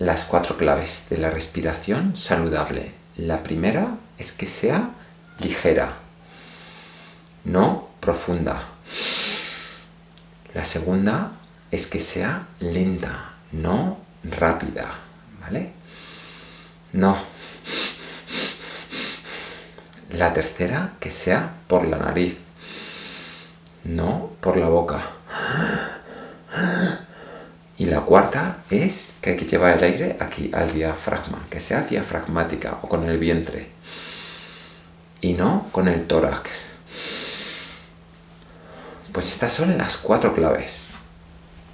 las cuatro claves de la respiración saludable. La primera es que sea ligera, no profunda. La segunda es que sea lenta, no rápida, ¿vale? No. La tercera, que sea por la nariz, no por la boca. Y la cuarta es que hay que llevar el aire aquí, al diafragma, que sea diafragmática o con el vientre. Y no con el tórax. Pues estas son las cuatro claves.